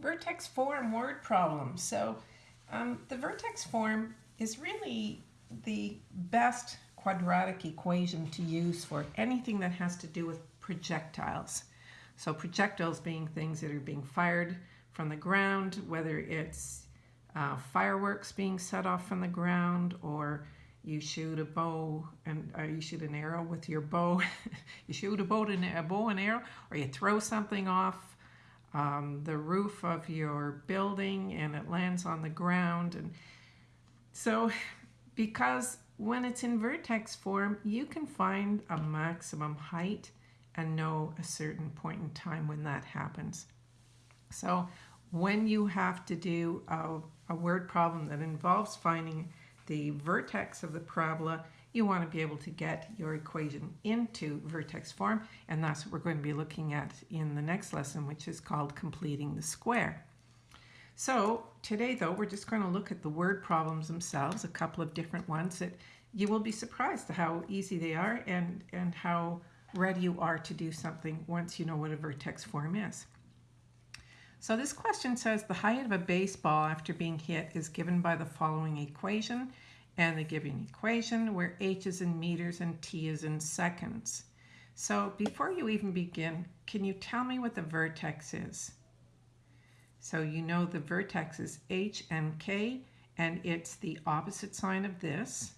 vertex form word problem. So um, the vertex form is really the best quadratic equation to use for anything that has to do with projectiles. So projectiles being things that are being fired from the ground, whether it's uh, fireworks being set off from the ground or you shoot a bow and uh, you shoot an arrow with your bow. you shoot a bow and a bow and arrow, or you throw something off um, the roof of your building and it lands on the ground. And so, because when it's in vertex form, you can find a maximum height and know a certain point in time when that happens. So when you have to do a, a word problem that involves finding the vertex of the parabola, you want to be able to get your equation into vertex form, and that's what we're going to be looking at in the next lesson, which is called completing the square. So today, though, we're just going to look at the word problems themselves, a couple of different ones that you will be surprised at how easy they are and, and how ready you are to do something once you know what a vertex form is. So this question says the height of a baseball after being hit is given by the following equation and the given equation where h is in meters and t is in seconds. So before you even begin, can you tell me what the vertex is? So you know the vertex is h and k and it's the opposite sign of this.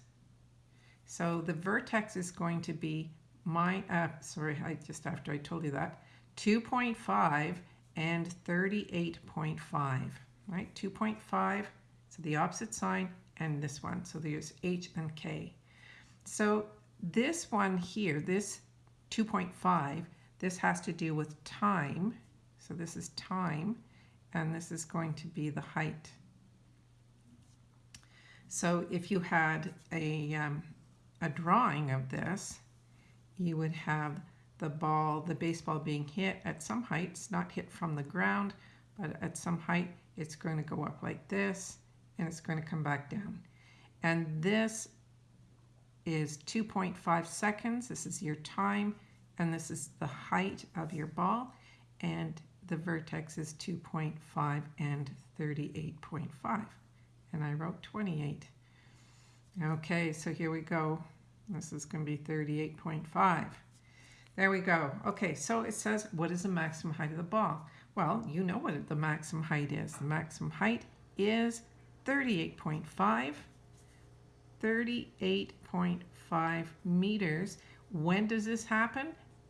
So the vertex is going to be my, uh, sorry, I just after I told you that, 2.5 and 38.5, right? 2.5, so the opposite sign, and this one. So there's H and K. So this one here, this 2.5, this has to do with time. So this is time, and this is going to be the height. So if you had a, um, a drawing of this, you would have the ball, the baseball being hit at some heights, not hit from the ground, but at some height, it's going to go up like this, and it's going to come back down. And this is 2.5 seconds. This is your time, and this is the height of your ball. And the vertex is 2.5 and 38.5. And I wrote 28. Okay, so here we go. This is going to be 38.5. There we go. Okay, so it says, what is the maximum height of the ball? Well, you know what the maximum height is. The maximum height is 38.5, 38.5 meters. When does this happen?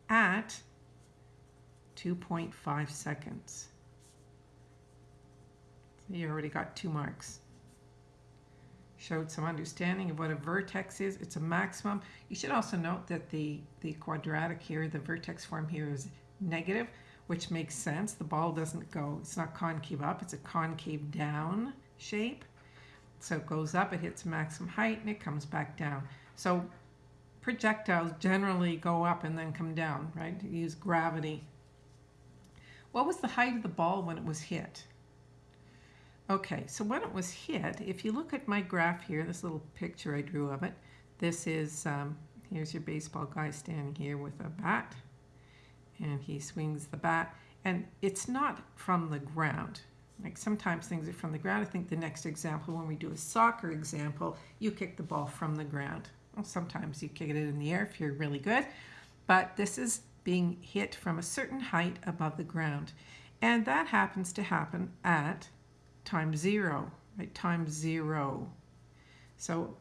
At 2.5 seconds. So you already got two marks. Showed some understanding of what a vertex is. It's a maximum. You should also note that the, the quadratic here, the vertex form here is negative, which makes sense. The ball doesn't go, it's not concave up, it's a concave down shape. So it goes up, it hits maximum height, and it comes back down. So projectiles generally go up and then come down, right? You use gravity. What was the height of the ball when it was hit? Okay, so when it was hit, if you look at my graph here, this little picture I drew of it, this is, um, here's your baseball guy standing here with a bat, and he swings the bat, and it's not from the ground. Like sometimes things are from the ground. I think the next example, when we do a soccer example, you kick the ball from the ground. Well, sometimes you kick it in the air if you're really good, but this is being hit from a certain height above the ground. And that happens to happen at time zero, right? Time zero. So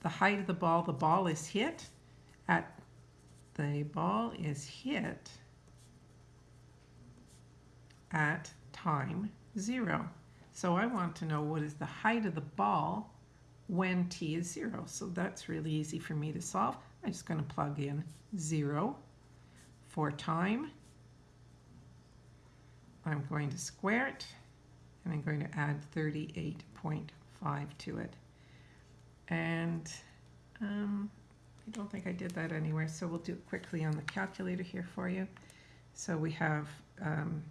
the height of the ball, the ball is hit at, the ball is hit at time zero. So I want to know what is the height of the ball when t is zero. So that's really easy for me to solve. I'm just going to plug in zero for time. I'm going to square it and I'm going to add 38.5 to it. And um, I don't think I did that anywhere, so we'll do it quickly on the calculator here for you. So we have um,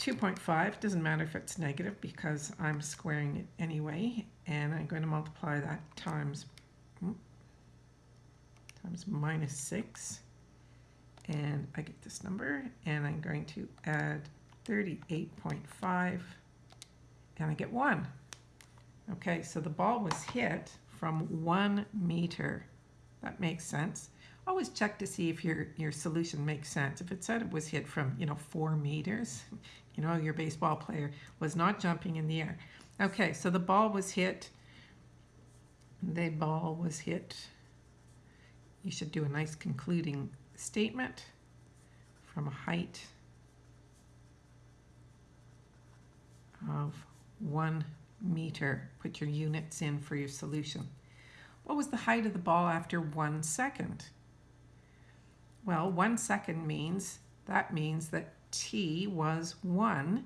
2.5, doesn't matter if it's negative because I'm squaring it anyway, and I'm going to multiply that times, times minus 6, and I get this number, and I'm going to add 38.5, and I get 1. Okay, so the ball was hit from 1 meter. That makes sense. Always check to see if your, your solution makes sense. If it said it was hit from, you know, 4 meters, you know, your baseball player was not jumping in the air. Okay, so the ball was hit. The ball was hit. You should do a nice concluding statement from a height of one meter. Put your units in for your solution. What was the height of the ball after one second? Well, one second means, that means that t was one,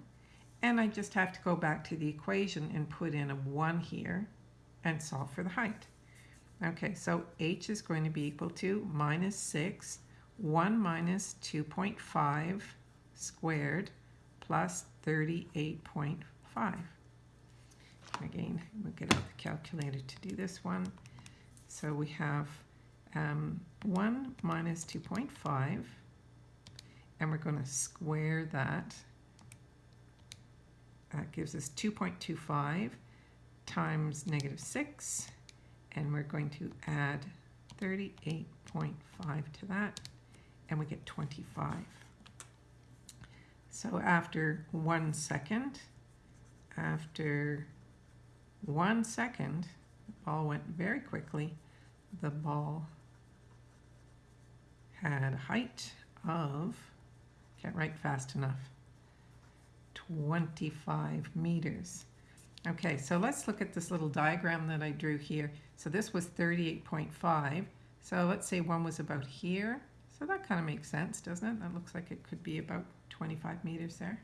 and I just have to go back to the equation and put in a one here and solve for the height. Okay, so h is going to be equal to minus 6, 1 minus 2.5 squared plus 38.5. Again, we'll get out the calculator to do this one. So we have um, 1 minus 2.5, and we're going to square that. That gives us 2.25 times negative 6, and we're going to add 38.5 to that, and we get 25. So after one second, after one second, the ball went very quickly. The ball had a height of, can't write fast enough, 25 meters. Okay, so let's look at this little diagram that I drew here. So this was 38.5. So let's say one was about here. So that kind of makes sense, doesn't it? That looks like it could be about 25 meters there.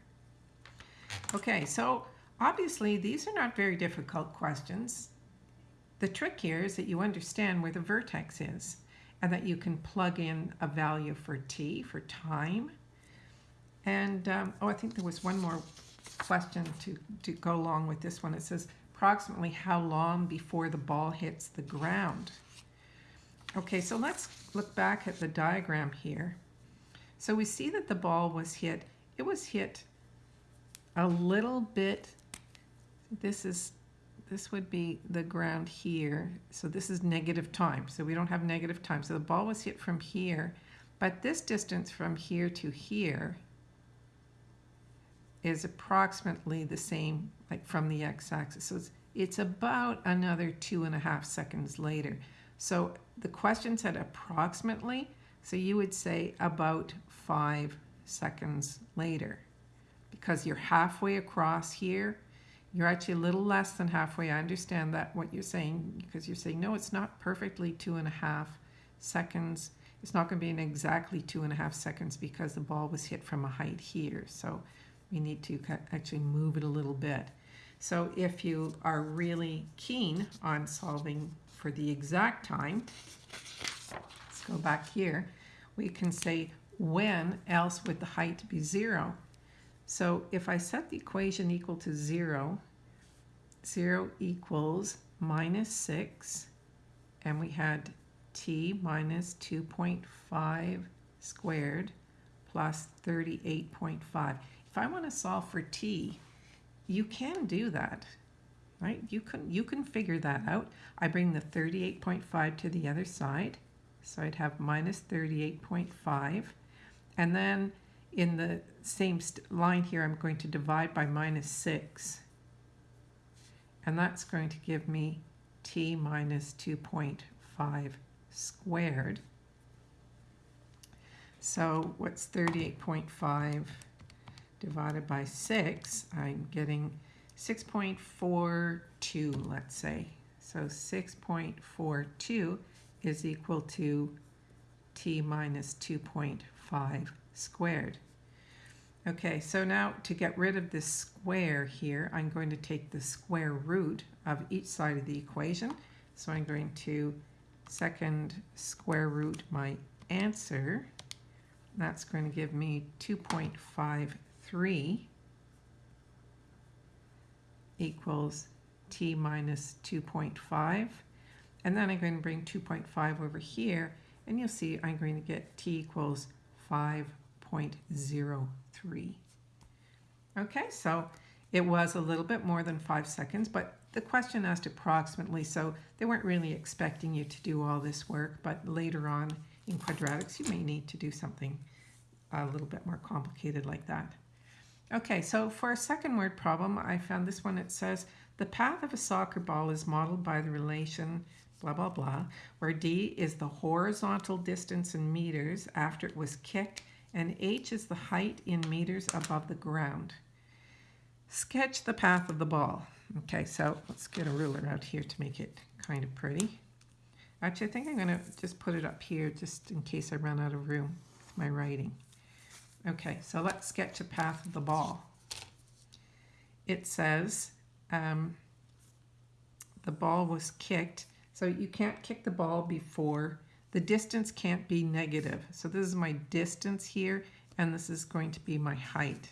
Okay, so obviously these are not very difficult questions. The trick here is that you understand where the vertex is and that you can plug in a value for t, for time. And, um, oh, I think there was one more question to, to go along with this one. It says approximately how long before the ball hits the ground? Okay, so let's look back at the diagram here. So we see that the ball was hit. It was hit a little bit. This is this would be the ground here. So this is negative time. So we don't have negative time. So the ball was hit from here. But this distance from here to here is approximately the same like from the x-axis. So it's, it's about another two and a half seconds later. So the question said approximately, so you would say about five seconds later. Because you're halfway across here, you're actually a little less than halfway. I understand that what you're saying, because you're saying, no, it's not perfectly two and a half seconds. It's not going to be in exactly two and a half seconds because the ball was hit from a height here. So we need to actually move it a little bit. So if you are really keen on solving for the exact time, let's go back here, we can say when else would the height be zero? So if I set the equation equal to zero, zero equals minus six, and we had t minus 2.5 squared plus 38.5. If I want to solve for t, you can do that right? You can, you can figure that out. I bring the 38.5 to the other side, so I'd have minus 38.5. And then in the same line here, I'm going to divide by minus 6. And that's going to give me t minus 2.5 squared. So what's 38.5 divided by 6? I'm getting 6.42, let's say. So 6.42 is equal to t minus 2.5 squared. Okay, so now to get rid of this square here, I'm going to take the square root of each side of the equation. So I'm going to second square root my answer. That's going to give me 2.53 equals t minus 2.5. And then I'm going to bring 2.5 over here, and you'll see I'm going to get t equals 5.03. Okay, so it was a little bit more than five seconds, but the question asked approximately, so they weren't really expecting you to do all this work, but later on in quadratics, you may need to do something a little bit more complicated like that. Okay, so for a second word problem, I found this one. It says, the path of a soccer ball is modeled by the relation blah, blah, blah, where d is the horizontal distance in meters after it was kicked, and h is the height in meters above the ground. Sketch the path of the ball. Okay, so let's get a ruler out here to make it kind of pretty. Actually, I think I'm going to just put it up here just in case I run out of room with my writing. Okay, so let's sketch a path of the ball. It says um, the ball was kicked. So you can't kick the ball before. The distance can't be negative. So this is my distance here, and this is going to be my height.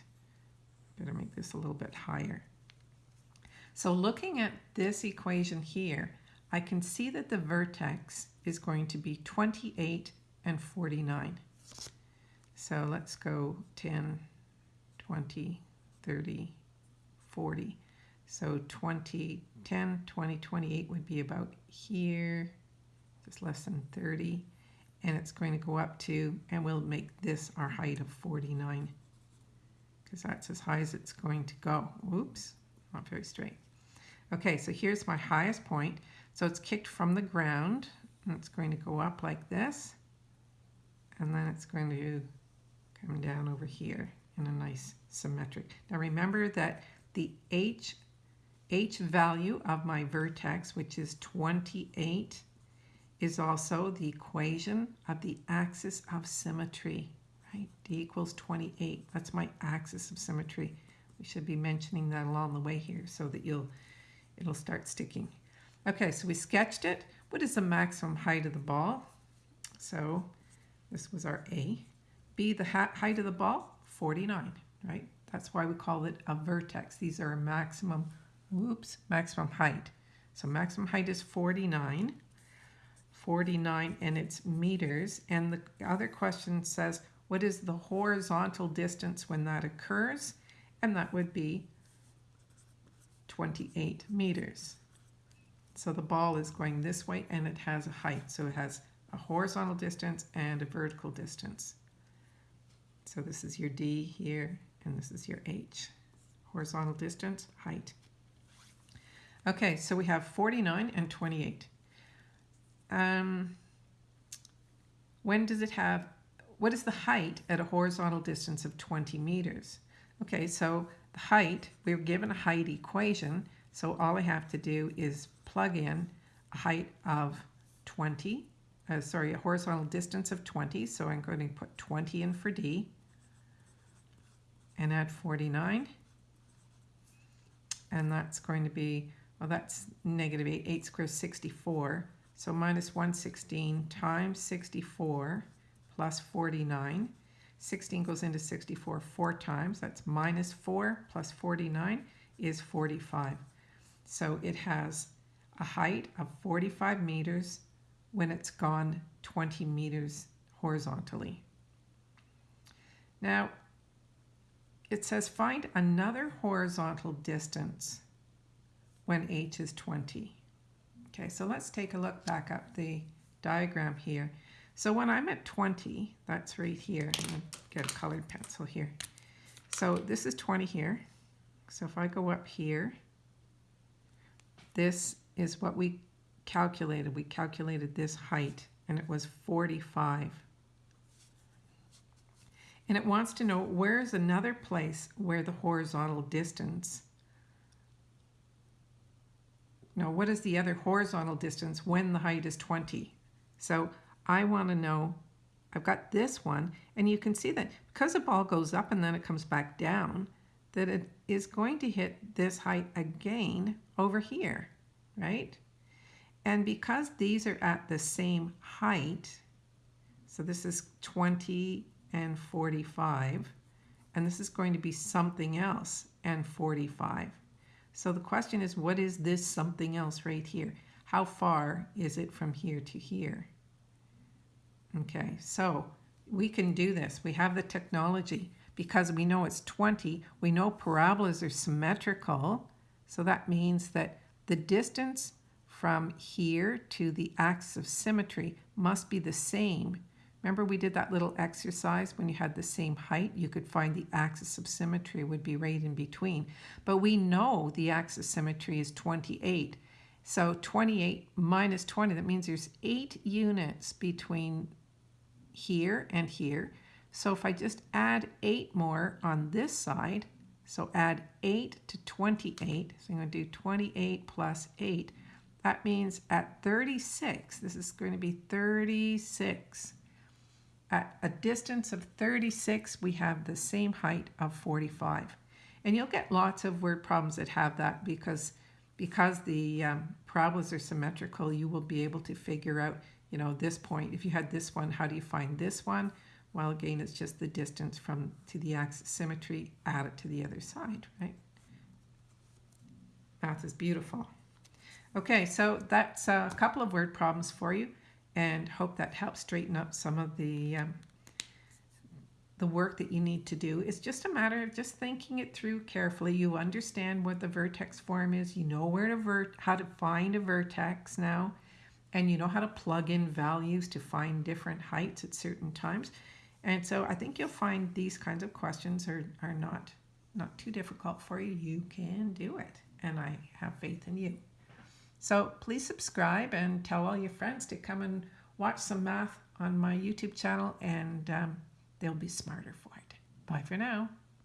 Better make this a little bit higher. So looking at this equation here, I can see that the vertex is going to be 28 and 49. So let's go 10, 20, 30, 40. So 20, 10, 20, 28 would be about here, less than 30. And it's going to go up to, and we'll make this our height of 49 because that's as high as it's going to go. Oops, not very straight. Okay, so here's my highest point. So it's kicked from the ground, and it's going to go up like this, and then it's going to come down over here in a nice symmetric. Now remember that the h, h value of my vertex, which is 28, is also the equation of the axis of symmetry, right? d equals 28. That's my axis of symmetry. We should be mentioning that along the way here so that you'll it'll start sticking. Okay, so we sketched it. What is the maximum height of the ball? So this was our A. B, the height of the ball, 49, right? That's why we call it a vertex. These are maximum, whoops, maximum height. So maximum height is 49, 49 and it's meters. And the other question says, what is the horizontal distance when that occurs? And that would be 28 meters. So the ball is going this way and it has a height. So it has a horizontal distance and a vertical distance. So this is your D here and this is your H. Horizontal distance, height. Okay, so we have 49 and 28. Um, when does it have, what is the height at a horizontal distance of 20 meters? Okay, so the height, we're given a height equation, so all I have to do is plug in a height of 20, uh, sorry, a horizontal distance of 20, so I'm going to put 20 in for D, and add 49, and that's going to be, well that's negative 8, 8 squared 64, so minus 116 times 64 plus 49, 16 goes into 64 four times. That's minus 4 plus 49 is 45. So it has a height of 45 meters when it's gone 20 meters horizontally. Now, it says find another horizontal distance when h is 20. Okay, so let's take a look back up the diagram here. So when I'm at 20, that's right here. I'm going to get a colored pencil here. So this is 20 here. So if I go up here, this is what we calculated. We calculated this height, and it was 45. And it wants to know where is another place where the horizontal distance now, what is the other horizontal distance when the height is 20? So I want to know, I've got this one, and you can see that because the ball goes up and then it comes back down, that it is going to hit this height again over here, right? And because these are at the same height, so this is 20 and 45, and this is going to be something else and 45. So the question is, what is this something else right here? How far is it from here to here? Okay, so we can do this. We have the technology because we know it's 20, we know parabolas are symmetrical. So that means that the distance from here to the axis of symmetry must be the same. Remember we did that little exercise when you had the same height, you could find the axis of symmetry would be right in between. But we know the axis of symmetry is 28. So 28 minus 20, that means there's eight units between here and here. So if I just add 8 more on this side, so add 8 to 28, so I'm going to do 28 plus 8. That means at 36, this is going to be 36. At a distance of 36, we have the same height of 45. And you'll get lots of word problems that have that because, because the um, parabolas are symmetrical, you will be able to figure out, you know, this point. If you had this one, how do you find this one? Well, again, it's just the distance from to the axis symmetry, add it to the other side, right? Math is beautiful. Okay, so that's a couple of word problems for you and hope that helps straighten up some of the um, the work that you need to do. It's just a matter of just thinking it through carefully. You understand what the vertex form is. You know where to vert how to find a vertex now, and you know how to plug in values to find different heights at certain times. And so I think you'll find these kinds of questions are, are not, not too difficult for you. You can do it. And I have faith in you. So please subscribe and tell all your friends to come and watch some math on my YouTube channel and um, they'll be smarter for it. Bye for now.